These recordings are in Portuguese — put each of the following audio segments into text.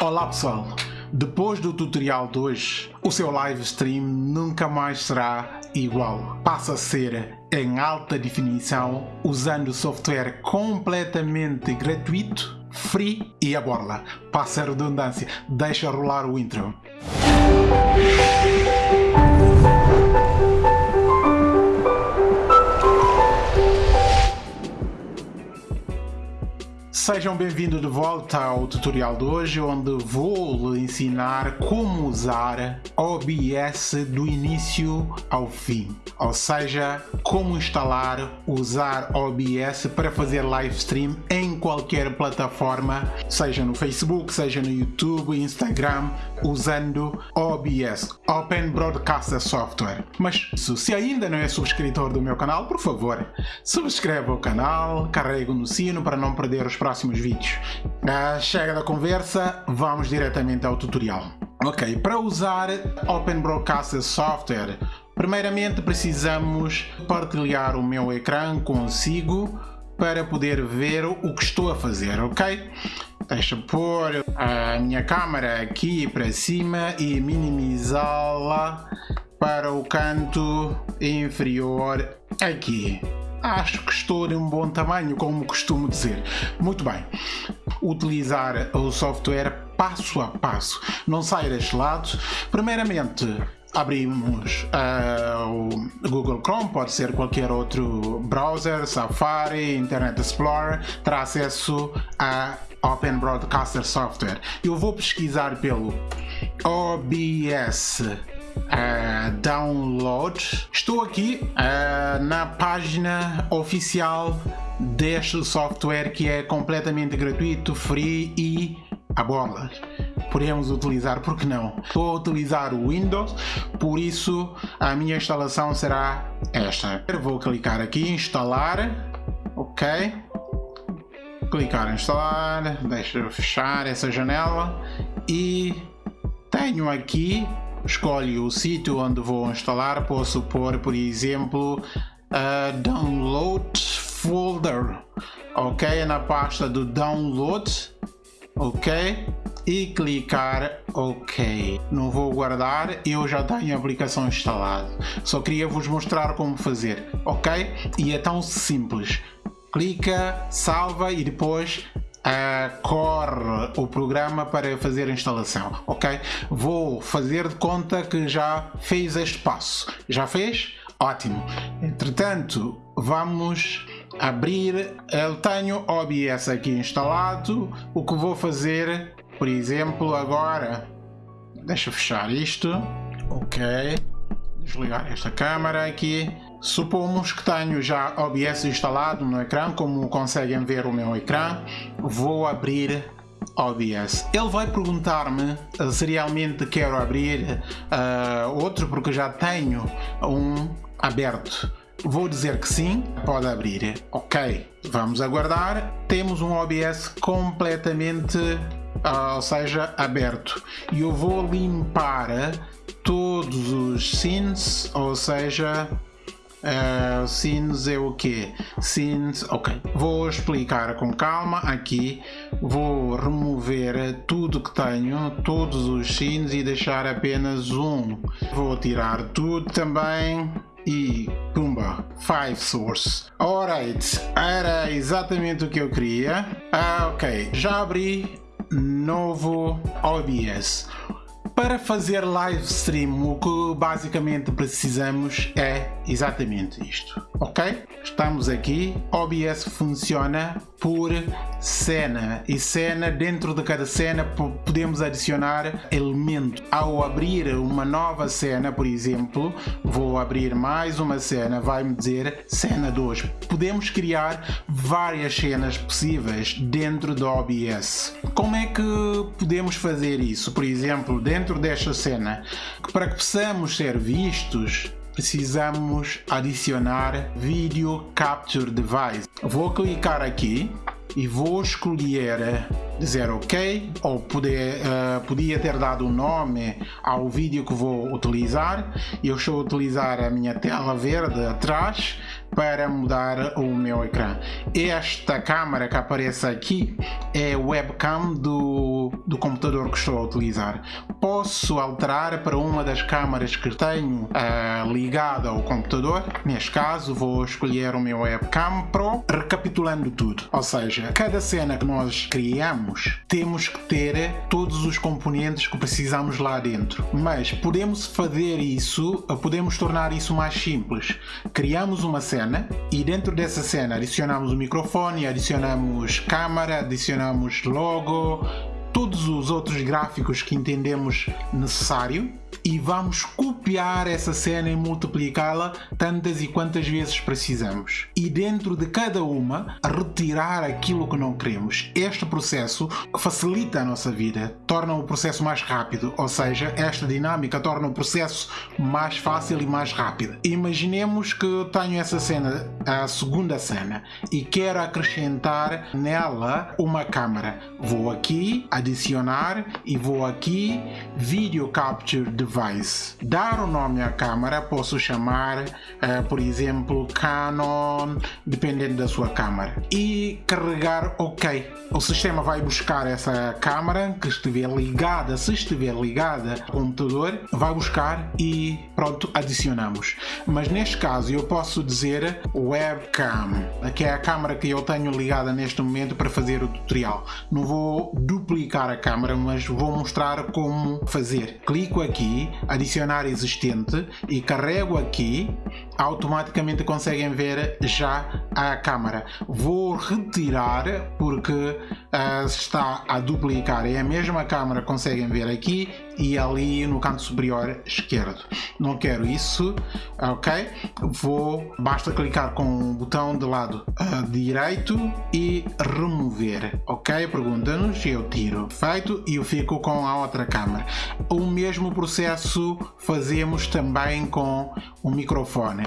Olá pessoal, depois do tutorial de hoje, o seu live stream nunca mais será igual. Passa a ser em alta definição usando software completamente gratuito, free e a borla. Passa a redundância, deixa rolar o intro. Sejam bem-vindos de volta ao tutorial de hoje, onde vou lhe ensinar como usar OBS do início ao fim. Ou seja, como instalar, usar OBS para fazer live stream em qualquer plataforma, seja no Facebook, seja no YouTube, Instagram, usando OBS, Open Broadcaster Software. Mas se ainda não é subscritor do meu canal, por favor, subscreva o canal, carregue no sino para não perder os próximos vídeos. Ah, chega da conversa, vamos diretamente ao tutorial. Ok, para usar Open Broadcaster Software, primeiramente precisamos partilhar o meu ecrã consigo para poder ver o que estou a fazer, ok? Deixa pôr a minha câmera aqui para cima e minimizá-la para o canto inferior aqui. Acho que estou em um bom tamanho, como costumo dizer. Muito bem. Utilizar o software passo a passo. Não sair deste lado. Primeiramente, abrimos uh, o Google Chrome, pode ser qualquer outro browser, Safari, Internet Explorer, terá acesso a Open Broadcaster Software. Eu vou pesquisar pelo OBS uh, Download. Estou aqui uh, na página oficial deste software que é completamente gratuito, free e a bola podemos utilizar, porque não? A utilizar o Windows, por isso a minha instalação será esta. Vou clicar aqui, instalar, ok? Clicar em instalar, deixa eu fechar essa janela e tenho aqui, escolho o sítio onde vou instalar, posso pôr, por exemplo, uh, download folder, ok? Na pasta do download, ok? e clicar OK. Não vou guardar, eu já tenho a aplicação instalada. Só queria vos mostrar como fazer, ok? E é tão simples. Clica, salva e depois uh, corre o programa para fazer a instalação, ok? Vou fazer de conta que já fez este passo. Já fez? Ótimo. Entretanto, vamos abrir. Eu tenho OBS aqui instalado. O que vou fazer por exemplo, agora, deixa eu fechar isto, ok, desligar esta câmera aqui. Supomos que tenho já OBS instalado no ecrã, como conseguem ver o meu ecrã, vou abrir OBS. Ele vai perguntar-me se realmente quero abrir uh, outro, porque já tenho um aberto. Vou dizer que sim, pode abrir. Ok, vamos aguardar. Temos um OBS completamente uh, ou seja, aberto. E eu vou limpar todos os scenes, ou seja, uh, scenes é o que? Scenes, ok. Vou explicar com calma aqui. Vou remover tudo que tenho, todos os scenes e deixar apenas um. Vou tirar tudo também e pumba, 5 source. Alright, era exatamente o que eu queria. Ah, ok, já abri novo OBS. Para fazer live stream, o que basicamente precisamos é exatamente isto, ok? Estamos aqui, OBS funciona por cena e cena, dentro de cada cena podemos adicionar elemento. Ao abrir uma nova cena, por exemplo, vou abrir mais uma cena, vai-me dizer cena 2. Podemos criar várias cenas possíveis dentro do OBS. Como é que podemos fazer isso? Por exemplo, dentro dentro desta cena que para que possamos ser vistos precisamos adicionar Video Capture Device. Vou clicar aqui e vou escolher dizer ok ou poder, uh, podia ter dado um nome ao vídeo que vou utilizar. Eu estou a utilizar a minha tela verde atrás para mudar o meu ecrã. Esta câmera que aparece aqui é webcam do, do computador que estou a utilizar. Posso alterar para uma das câmaras que tenho uh, ligada ao computador. Neste caso vou escolher o meu webcam Pro, recapitulando tudo. Ou seja, cada cena que nós criamos temos que ter todos os componentes que precisamos lá dentro. Mas podemos fazer isso, podemos tornar isso mais simples. Criamos uma cena e dentro dessa cena adicionamos o microfone, adicionamos câmera, adicionamos logo, todos os outros gráficos que entendemos necessário e vamos copiar essa cena e multiplicá-la tantas e quantas vezes precisamos. E dentro de cada uma, retirar aquilo que não queremos. Este processo facilita a nossa vida, torna o processo mais rápido, ou seja, esta dinâmica torna o processo mais fácil e mais rápido. Imaginemos que tenho essa cena, a segunda cena, e quero acrescentar nela uma câmera. Vou aqui, adicionar e vou aqui, Video Capture device. Dar o nome à câmera posso chamar, uh, por exemplo, Canon, dependendo da sua câmera. E carregar OK. O sistema vai buscar essa câmera que estiver ligada, se estiver ligada ao computador, vai buscar e pronto, adicionamos. Mas neste caso eu posso dizer webcam, que é a câmera que eu tenho ligada neste momento para fazer o tutorial. Não vou duplicar a câmera, mas vou mostrar como fazer. Clico aqui adicionar existente e carrego aqui, automaticamente conseguem ver já a câmera. Vou retirar porque uh, está a duplicar, é a mesma câmera, conseguem ver aqui e ali no canto superior esquerdo. Não quero isso, ok? Vou, basta clicar com o botão de lado uh, direito e remover, ok? Pergunta-nos, eu tiro, feito, e eu fico com a outra câmera. O mesmo processo fazemos também com o microfone.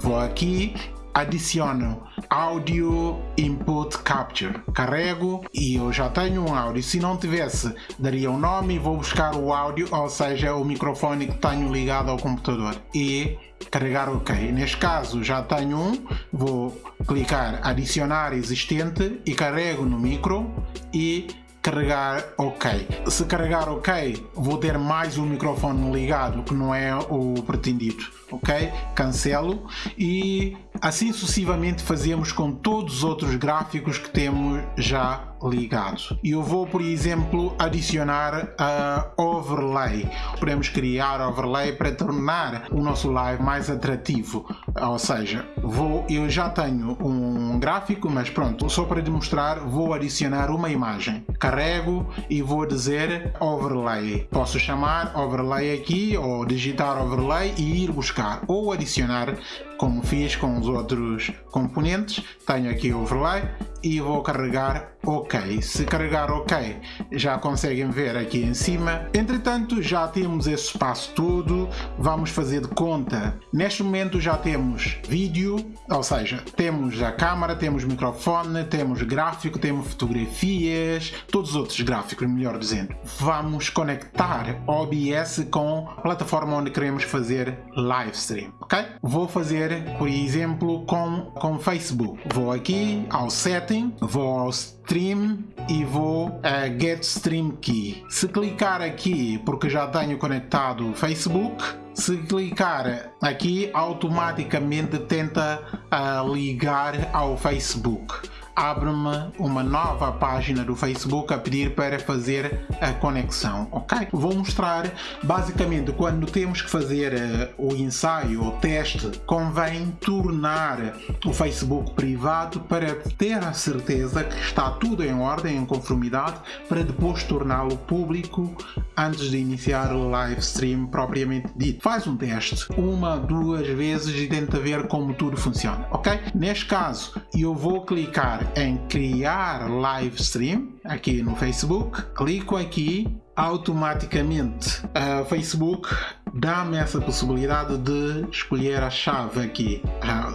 Vou aqui adiciono Audio Input Capture. Carrego e eu já tenho um áudio. Se não tivesse, daria um nome e vou buscar o áudio, ou seja, o microfone que tenho ligado ao computador. E carregar OK. Neste caso já tenho um, vou clicar adicionar existente e carrego no micro e carregar OK. Se carregar OK, vou ter mais um microfone ligado que não é o pretendido. Ok? Cancelo e assim sucessivamente fazemos com todos os outros gráficos que temos já ligados. Eu vou, por exemplo, adicionar a overlay. Podemos criar overlay para tornar o nosso live mais atrativo. Ou seja, vou, eu já tenho um gráfico, mas pronto, só para demonstrar, vou adicionar uma imagem. Carrego e vou dizer overlay. Posso chamar overlay aqui ou digitar overlay e ir buscar ou adicionar como fiz com os outros componentes. Tenho aqui overlay e vou carregar OK. Se carregar OK, já conseguem ver aqui em cima. Entretanto, já temos esse espaço todo. Vamos fazer de conta. Neste momento já temos vídeo, ou seja, temos a câmera, temos microfone, temos gráfico, temos fotografias, todos os outros gráficos, melhor dizendo. Vamos conectar OBS com a plataforma onde queremos fazer live stream, ok? Vou fazer, por exemplo, com, com Facebook. Vou aqui ao setting, vou ao Stream e vou a Get Stream Key. Se clicar aqui, porque já tenho conectado o Facebook, se clicar aqui, automaticamente tenta uh, ligar ao Facebook abre-me uma nova página do Facebook a pedir para fazer a conexão, ok? Vou mostrar basicamente quando temos que fazer uh, o ensaio, o teste, convém tornar o Facebook privado para ter a certeza que está tudo em ordem, em conformidade, para depois torná-lo público antes de iniciar o live stream propriamente dito. Faz um teste uma, duas vezes e tenta ver como tudo funciona, ok? Neste caso, eu vou clicar em criar live stream aqui no Facebook, clico aqui, automaticamente a Facebook dá-me essa possibilidade de escolher a chave aqui,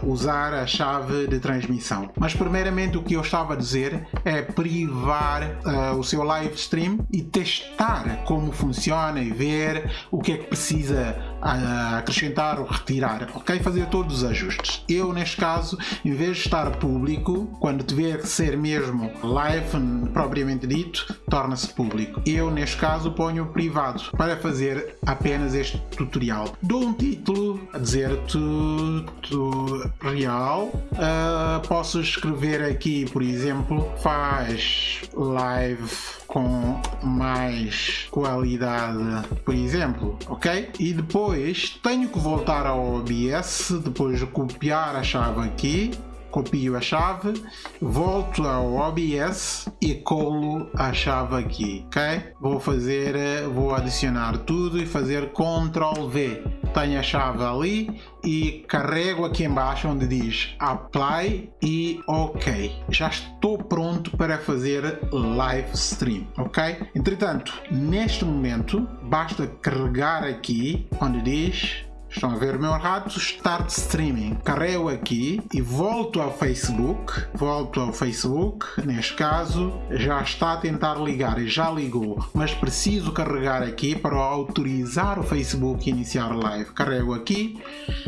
usar a chave de transmissão. Mas primeiramente o que eu estava a dizer é privar uh, o seu live stream e testar como funciona e ver o que é que precisa acrescentar ou retirar, ok? Fazer todos os ajustes. Eu neste caso, em vez de estar público, quando tiver que ser mesmo live propriamente dito, torna-se público. Eu neste caso ponho privado para fazer apenas este tutorial. Dou um título a dizer tutorial. Uh, posso escrever aqui, por exemplo, faz live com mais qualidade, por exemplo, ok? E depois tenho que voltar ao OBS, depois de copiar a chave aqui, copio a chave, volto ao OBS e colo a chave aqui, ok? Vou fazer, vou adicionar tudo e fazer Ctrl V. Tenho a chave ali e carrego aqui embaixo onde diz Apply e OK. Já estou pronto para fazer live stream, ok? Entretanto, neste momento, basta carregar aqui onde diz Estão a ver o meu rato? Start Streaming. Carrego aqui e volto ao Facebook. Volto ao Facebook. Neste caso, já está a tentar ligar e já ligou. Mas preciso carregar aqui para autorizar o Facebook a iniciar live. Carrego aqui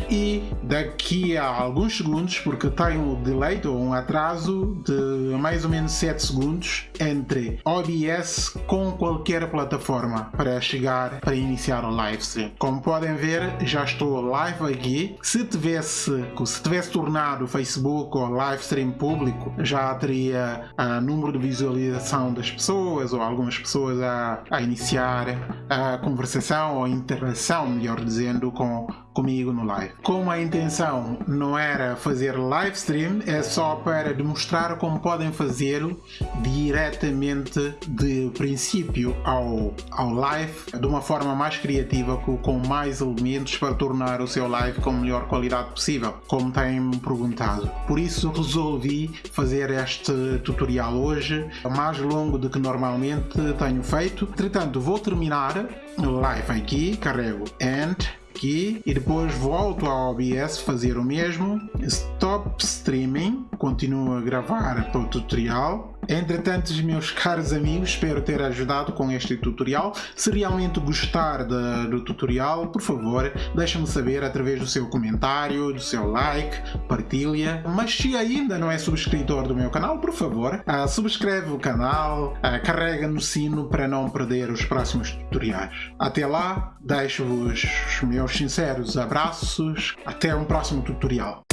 e daqui a alguns segundos, porque tem um delay ou um atraso de mais ou menos 7 segundos entre OBS com qualquer plataforma para chegar para iniciar o live stream. Como podem ver, já estou live aqui. Se tivesse, se tivesse tornado o Facebook ou live stream público, já teria uh, número de visualização das pessoas ou algumas pessoas a, a iniciar a conversação ou interação, melhor dizendo, com comigo no live. Como a intenção não era fazer live stream, é só para demonstrar como podem fazê-lo diretamente de princípio ao, ao live, de uma forma mais criativa, com mais elementos para tornar o seu live com a melhor qualidade possível, como têm-me perguntado. Por isso resolvi fazer este tutorial hoje, mais longo do que normalmente tenho feito. Entretanto, vou terminar o live aqui, carrego End aqui e depois volto ao OBS fazer o mesmo. Stop Streaming, continuo a gravar para o tutorial Entretanto, meus caros amigos, espero ter ajudado com este tutorial. Se realmente gostar de, do tutorial, por favor, deixe-me saber através do seu comentário, do seu like, partilha. Mas se ainda não é subscritor do meu canal, por favor, ah, subscreve o canal, ah, carrega no sino para não perder os próximos tutoriais. Até lá, deixo-vos os meus sinceros abraços. Até um próximo tutorial.